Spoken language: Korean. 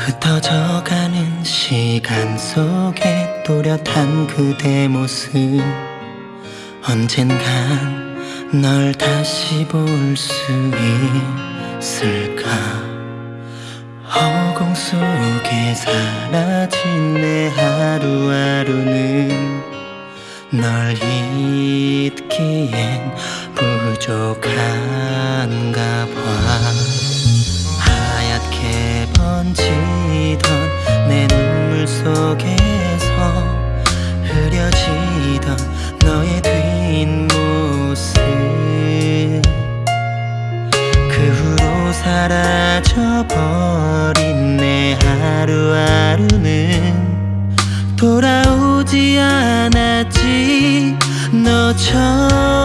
흩어져가는 시간 속에 또렷한 그대 모습. 언젠간 널 다시 볼 수 있을까? 허공 속에 사라진 내 하루하루는 널 잊기엔 부족한 사라져버린 내 하루하루는 돌아오지 않았지. 너처럼